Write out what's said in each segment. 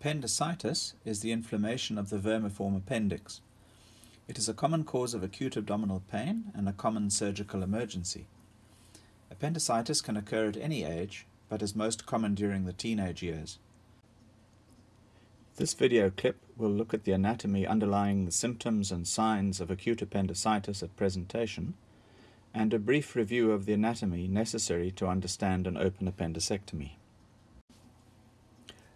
Appendicitis is the inflammation of the vermiform appendix. It is a common cause of acute abdominal pain and a common surgical emergency. Appendicitis can occur at any age, but is most common during the teenage years. This video clip will look at the anatomy underlying the symptoms and signs of acute appendicitis at presentation, and a brief review of the anatomy necessary to understand an open appendicectomy.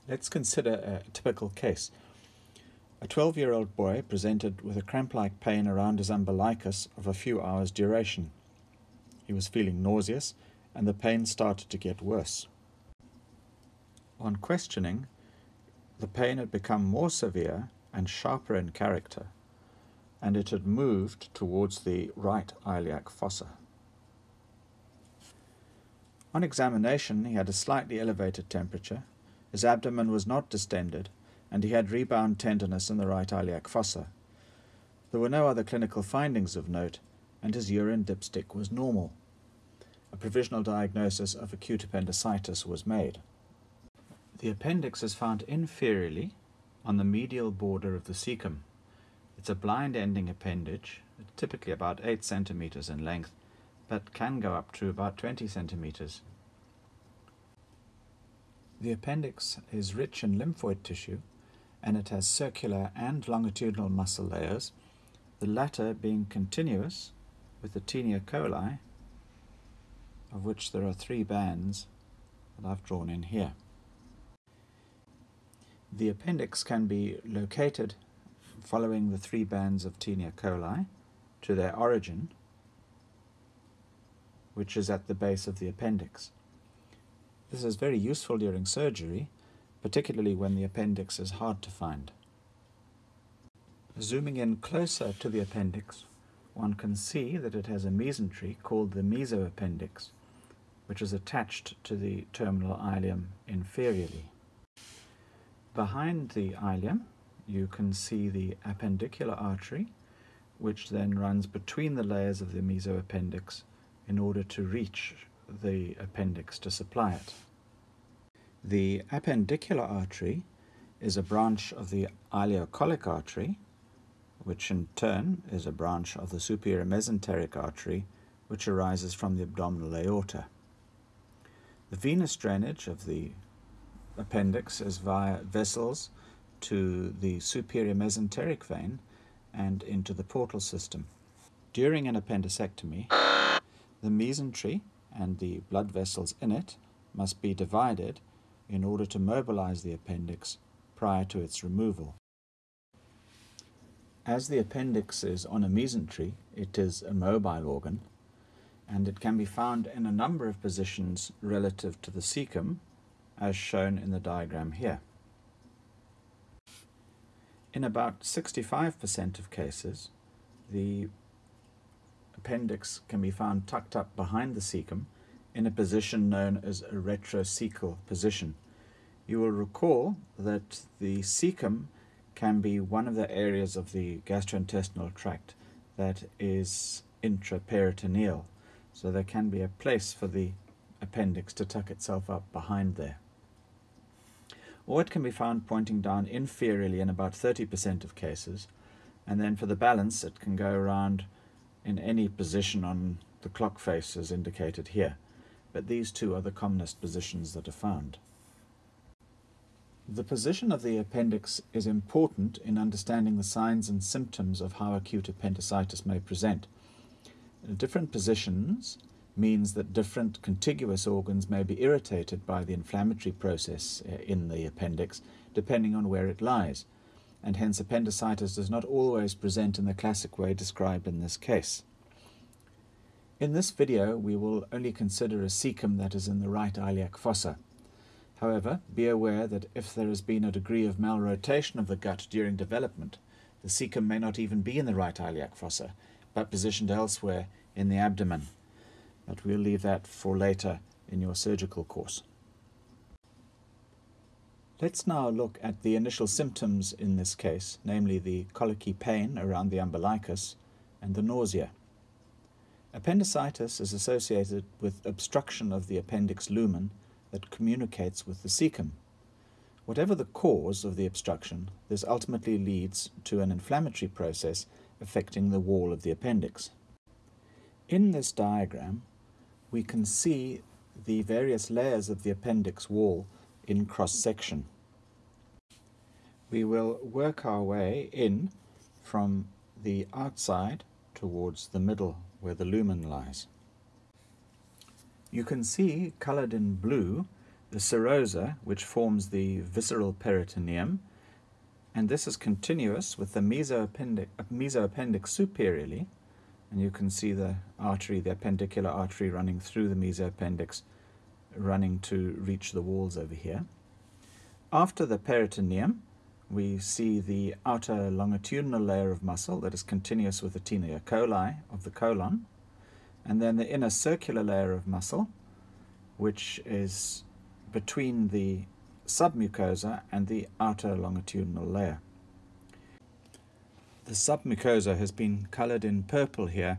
Let's consider a typical case. A 12-year-old boy presented with a cramp-like pain around his umbilicus of a few hours' duration. He was feeling nauseous, and the pain started to get worse. On questioning, the pain had become more severe and sharper in character, and it had moved towards the right iliac fossa. On examination, he had a slightly elevated temperature his abdomen was not distended, and he had rebound tenderness in the right iliac fossa. There were no other clinical findings of note, and his urine dipstick was normal. A provisional diagnosis of acute appendicitis was made. The appendix is found inferiorly on the medial border of the cecum. It's a blind ending appendage, typically about 8 centimeters in length, but can go up to about 20 centimeters. The appendix is rich in lymphoid tissue and it has circular and longitudinal muscle layers, the latter being continuous with the taenia coli, of which there are three bands that I've drawn in here. The appendix can be located following the three bands of taenia coli to their origin, which is at the base of the appendix. This is very useful during surgery, particularly when the appendix is hard to find. Zooming in closer to the appendix, one can see that it has a mesentery called the mesoappendix, which is attached to the terminal ileum inferiorly. Behind the ileum, you can see the appendicular artery, which then runs between the layers of the mesoappendix in order to reach the appendix to supply it. The appendicular artery is a branch of the ileocolic artery, which in turn is a branch of the superior mesenteric artery, which arises from the abdominal aorta. The venous drainage of the appendix is via vessels to the superior mesenteric vein and into the portal system. During an appendicectomy, the mesentery and the blood vessels in it must be divided in order to mobilize the appendix prior to its removal. As the appendix is on a mesentery, it is a mobile organ, and it can be found in a number of positions relative to the cecum, as shown in the diagram here. In about 65% of cases, the appendix can be found tucked up behind the cecum in a position known as a retrocecal position. You will recall that the cecum can be one of the areas of the gastrointestinal tract that is intraperitoneal. So there can be a place for the appendix to tuck itself up behind there. Or it can be found pointing down inferiorly in about 30% of cases, and then for the balance it can go around in any position on the clock face as indicated here. But these two are the commonest positions that are found. The position of the appendix is important in understanding the signs and symptoms of how acute appendicitis may present. Different positions means that different contiguous organs may be irritated by the inflammatory process uh, in the appendix, depending on where it lies, and hence appendicitis does not always present in the classic way described in this case. In this video, we will only consider a cecum that is in the right iliac fossa. However, be aware that if there has been a degree of malrotation of the gut during development, the cecum may not even be in the right iliac fossa, but positioned elsewhere in the abdomen. But we'll leave that for later in your surgical course. Let's now look at the initial symptoms in this case, namely the colicky pain around the umbilicus and the nausea. Appendicitis is associated with obstruction of the appendix lumen that communicates with the cecum. Whatever the cause of the obstruction, this ultimately leads to an inflammatory process affecting the wall of the appendix. In this diagram, we can see the various layers of the appendix wall in cross-section. We will work our way in from the outside towards the middle where the lumen lies. You can see, coloured in blue, the serosa, which forms the visceral peritoneum, and this is continuous with the mesoappendic, mesoappendix superiorly, and you can see the artery, the appendicular artery running through the mesoappendix, running to reach the walls over here. After the peritoneum, we see the outer longitudinal layer of muscle that is continuous with the tenia coli of the colon, and then the inner circular layer of muscle, which is between the submucosa and the outer longitudinal layer. The submucosa has been colored in purple here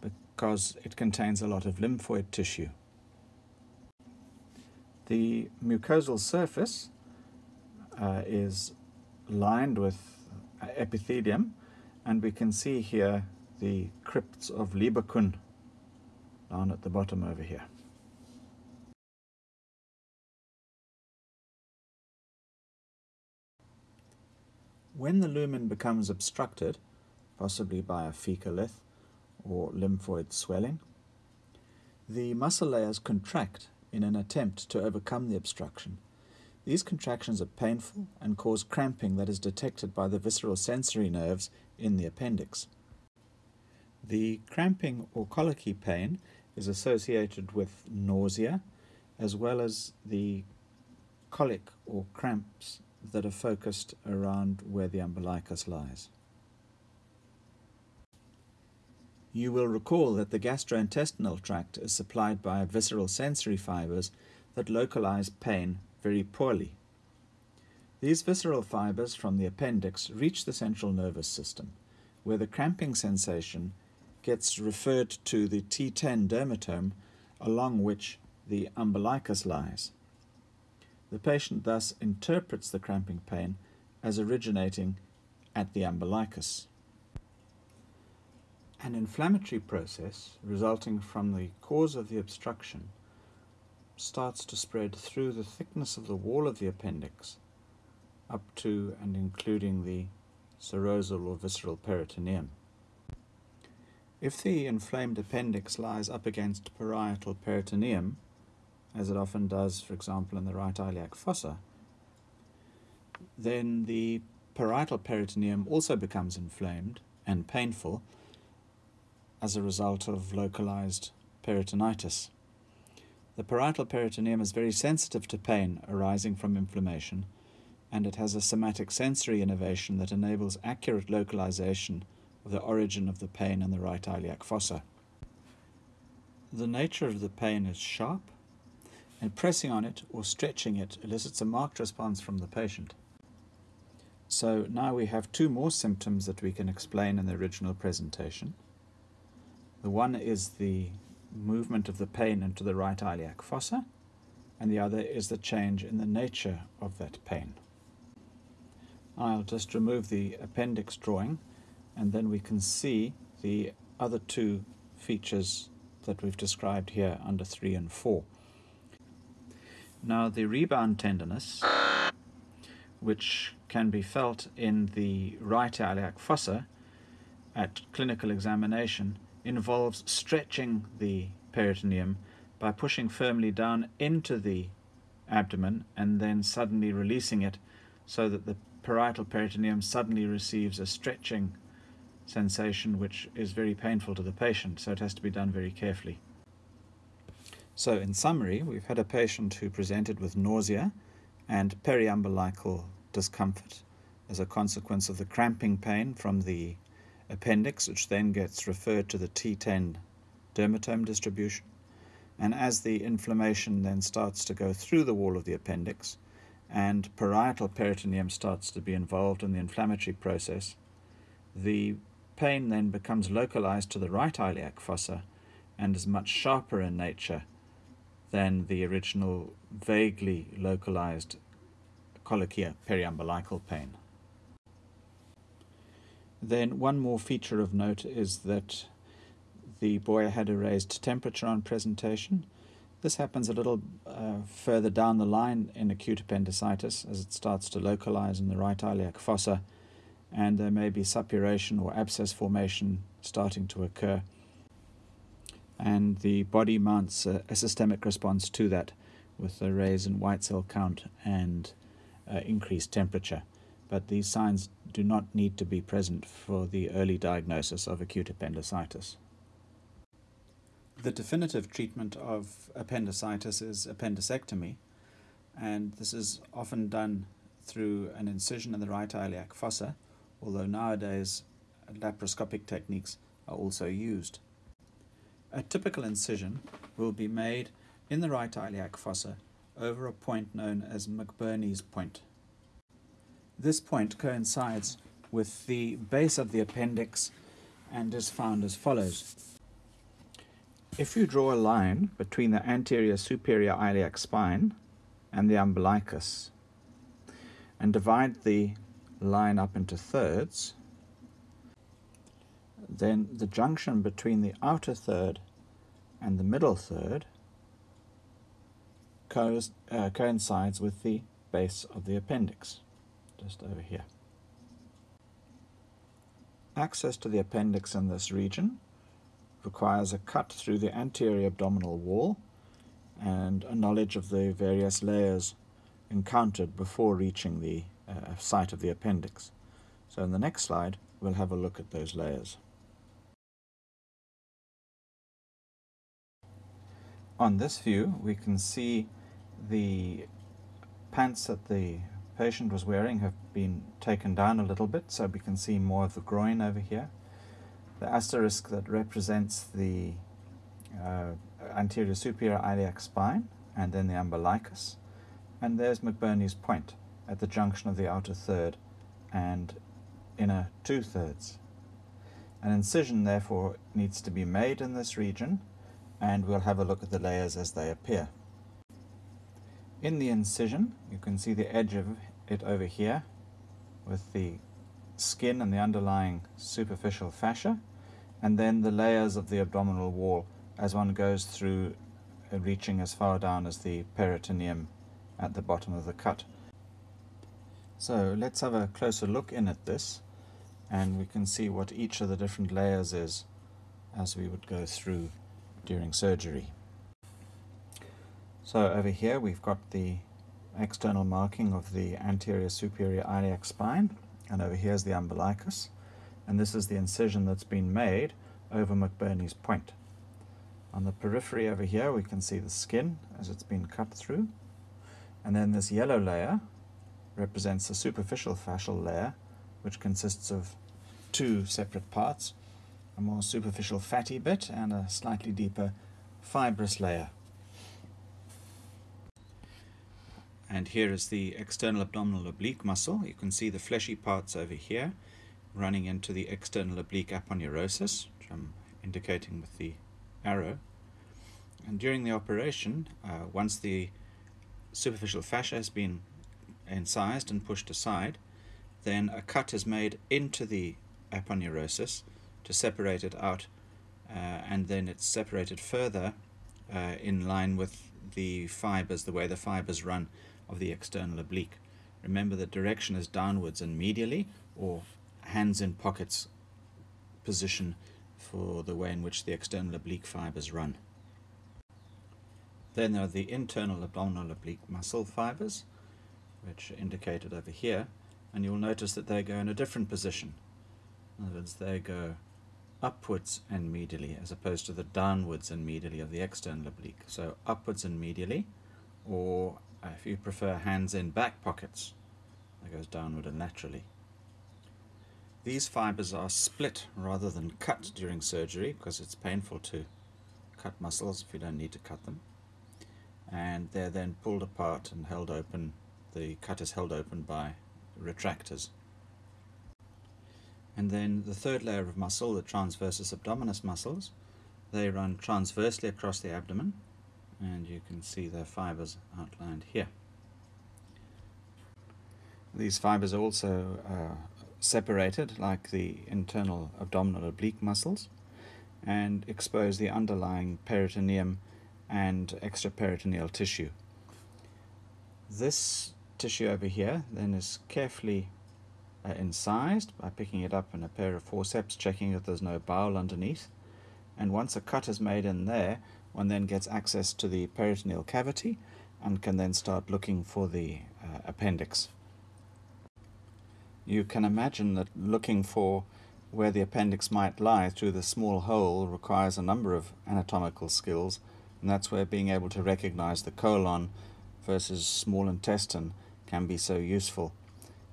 because it contains a lot of lymphoid tissue. The mucosal surface uh, is lined with epithelium and we can see here the crypts of Lieberkühn down at the bottom over here. When the lumen becomes obstructed, possibly by a fecalith or lymphoid swelling, the muscle layers contract in an attempt to overcome the obstruction. These contractions are painful and cause cramping that is detected by the visceral sensory nerves in the appendix. The cramping or colicky pain is associated with nausea as well as the colic or cramps that are focused around where the umbilicus lies. You will recall that the gastrointestinal tract is supplied by visceral sensory fibers that localize pain very poorly. These visceral fibers from the appendix reach the central nervous system, where the cramping sensation gets referred to the T10 dermatome along which the umbilicus lies. The patient thus interprets the cramping pain as originating at the umbilicus. An inflammatory process resulting from the cause of the obstruction starts to spread through the thickness of the wall of the appendix up to and including the serosal or visceral peritoneum. If the inflamed appendix lies up against parietal peritoneum, as it often does, for example, in the right iliac fossa, then the parietal peritoneum also becomes inflamed and painful as a result of localized peritonitis. The parietal peritoneum is very sensitive to pain arising from inflammation, and it has a somatic sensory innervation that enables accurate localization of the origin of the pain in the right iliac fossa. The nature of the pain is sharp, and pressing on it or stretching it elicits a marked response from the patient. So now we have two more symptoms that we can explain in the original presentation. The one is the movement of the pain into the right iliac fossa, and the other is the change in the nature of that pain. I'll just remove the appendix drawing, and then we can see the other two features that we've described here under 3 and 4. Now the rebound tenderness, which can be felt in the right iliac fossa at clinical examination, involves stretching the peritoneum by pushing firmly down into the abdomen and then suddenly releasing it so that the parietal peritoneum suddenly receives a stretching sensation which is very painful to the patient, so it has to be done very carefully. So in summary, we've had a patient who presented with nausea and periumbilical discomfort as a consequence of the cramping pain from the appendix, which then gets referred to the T10 dermatome distribution. And as the inflammation then starts to go through the wall of the appendix, and parietal peritoneum starts to be involved in the inflammatory process, the pain then becomes localized to the right iliac fossa and is much sharper in nature than the original vaguely localized colicky periumbilical pain. Then one more feature of note is that the boy had a raised temperature on presentation. This happens a little uh, further down the line in acute appendicitis as it starts to localize in the right iliac fossa and there may be suppuration or abscess formation starting to occur and the body mounts a, a systemic response to that with a raise in white cell count and uh, increased temperature but these signs do not need to be present for the early diagnosis of acute appendicitis. The definitive treatment of appendicitis is appendicectomy, and this is often done through an incision in the right iliac fossa, although nowadays laparoscopic techniques are also used. A typical incision will be made in the right iliac fossa over a point known as McBurney's point. This point coincides with the base of the appendix and is found as follows. If you draw a line between the anterior superior iliac spine and the umbilicus and divide the line up into thirds, then the junction between the outer third and the middle third co uh, coincides with the base of the appendix just over here. Access to the appendix in this region requires a cut through the anterior abdominal wall and a knowledge of the various layers encountered before reaching the uh, site of the appendix. So in the next slide we'll have a look at those layers. On this view we can see the pants at the patient was wearing have been taken down a little bit so we can see more of the groin over here. The asterisk that represents the uh, anterior superior iliac spine and then the umbilicus. And there's McBurney's point at the junction of the outer third and inner two-thirds. An incision therefore needs to be made in this region and we'll have a look at the layers as they appear. In the incision, you can see the edge of it over here with the skin and the underlying superficial fascia, and then the layers of the abdominal wall as one goes through uh, reaching as far down as the peritoneum at the bottom of the cut. So let's have a closer look in at this and we can see what each of the different layers is as we would go through during surgery. So over here we've got the external marking of the anterior superior iliac spine and over here is the umbilicus and this is the incision that's been made over McBurney's point. On the periphery over here we can see the skin as it's been cut through and then this yellow layer represents the superficial fascial layer which consists of two separate parts, a more superficial fatty bit and a slightly deeper fibrous layer. And here is the external abdominal oblique muscle. You can see the fleshy parts over here running into the external oblique aponeurosis, which I'm indicating with the arrow. And during the operation, uh, once the superficial fascia has been incised and pushed aside, then a cut is made into the aponeurosis to separate it out, uh, and then it's separated further uh, in line with the fibers, the way the fibers run of the external oblique. Remember the direction is downwards and medially or hands in pockets position for the way in which the external oblique fibers run. Then there are the internal abdominal oblique muscle fibers, which are indicated over here, and you'll notice that they go in a different position. In other words, they go upwards and medially as opposed to the downwards and medially of the external oblique. So upwards and medially, or Uh, if you prefer hands in back pockets, that goes downward and laterally. These fibers are split rather than cut during surgery because it's painful to cut muscles if you don't need to cut them. And they're then pulled apart and held open. The cut is held open by retractors. And then the third layer of muscle, the transversus abdominis muscles, they run transversely across the abdomen and you can see their fibers outlined here. these fibers are also uh, separated like the internal abdominal oblique muscles and expose the underlying peritoneum and extraperitoneal tissue. This tissue over here then is carefully uh, incised by picking it up in a pair of forceps, checking that there's no bowel underneath. And once a cut is made in there, one then gets access to the peritoneal cavity and can then start looking for the uh, appendix. You can imagine that looking for where the appendix might lie through the small hole requires a number of anatomical skills, and that's where being able to recognize the colon versus small intestine can be so useful,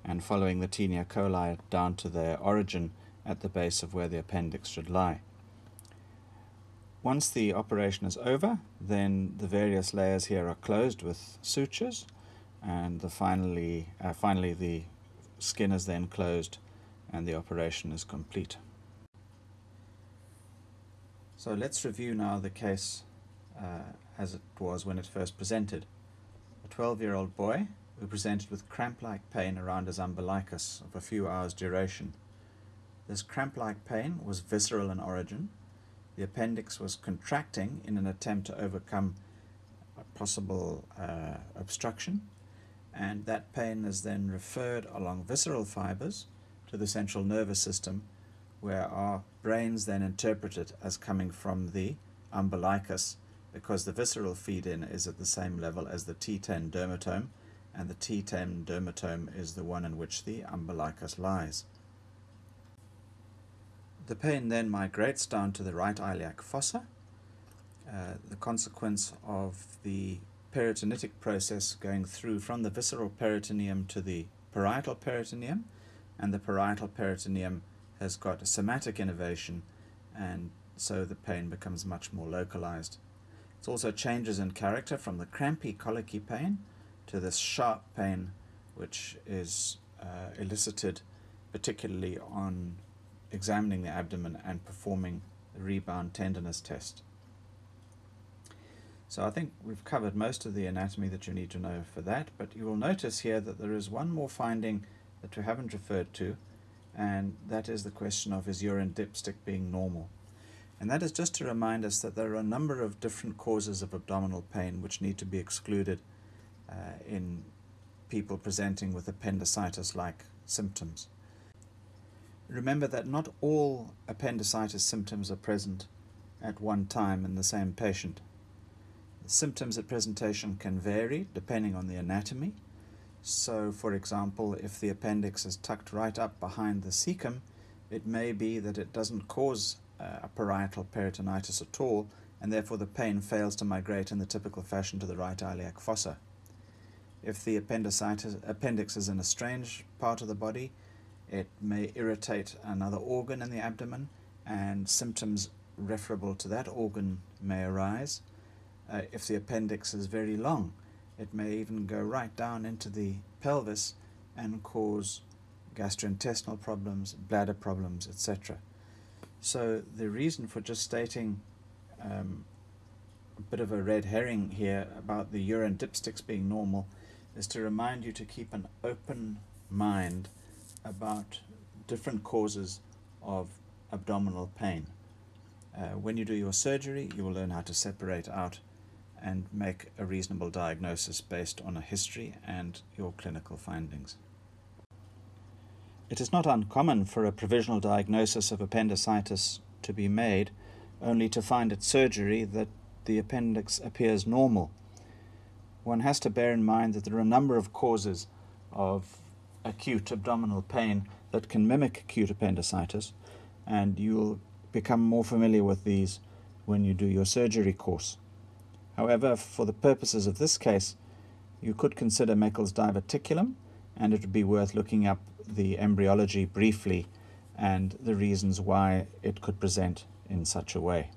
and following the Taenia coli down to their origin at the base of where the appendix should lie. Once the operation is over, then the various layers here are closed with sutures, and the finally, uh, finally the skin is then closed and the operation is complete. So let's review now the case uh, as it was when it first presented. A 12-year-old boy who presented with cramp-like pain around his umbilicus of a few hours duration. This cramp-like pain was visceral in origin. The appendix was contracting in an attempt to overcome a possible uh, obstruction and that pain is then referred along visceral fibers to the central nervous system where our brains then interpret it as coming from the umbilicus because the visceral feed-in is at the same level as the T10 dermatome and the T10 dermatome is the one in which the umbilicus lies. The pain then migrates down to the right iliac fossa, uh, the consequence of the peritonitic process going through from the visceral peritoneum to the parietal peritoneum and the parietal peritoneum has got a somatic innervation and so the pain becomes much more localized. It also changes in character from the crampy colicky pain to this sharp pain which is uh, elicited particularly on examining the abdomen and performing the rebound tenderness test. So I think we've covered most of the anatomy that you need to know for that, but you will notice here that there is one more finding that we haven't referred to, and that is the question of is urine dipstick being normal. And that is just to remind us that there are a number of different causes of abdominal pain which need to be excluded uh, in people presenting with appendicitis-like symptoms. Remember that not all appendicitis symptoms are present at one time in the same patient. Symptoms at presentation can vary depending on the anatomy. So, for example, if the appendix is tucked right up behind the cecum, it may be that it doesn't cause uh, a parietal peritonitis at all, and therefore the pain fails to migrate in the typical fashion to the right iliac fossa. If the appendicitis, appendix is in a strange part of the body, it may irritate another organ in the abdomen, and symptoms referable to that organ may arise. Uh, if the appendix is very long, it may even go right down into the pelvis and cause gastrointestinal problems, bladder problems, etc. So the reason for just stating um, a bit of a red herring here about the urine dipsticks being normal is to remind you to keep an open mind about different causes of abdominal pain. Uh, when you do your surgery, you will learn how to separate out and make a reasonable diagnosis based on a history and your clinical findings. It is not uncommon for a provisional diagnosis of appendicitis to be made, only to find at surgery that the appendix appears normal. One has to bear in mind that there are a number of causes of acute abdominal pain that can mimic acute appendicitis, and you'll become more familiar with these when you do your surgery course. However, for the purposes of this case, you could consider Meckel's diverticulum, and it would be worth looking up the embryology briefly and the reasons why it could present in such a way.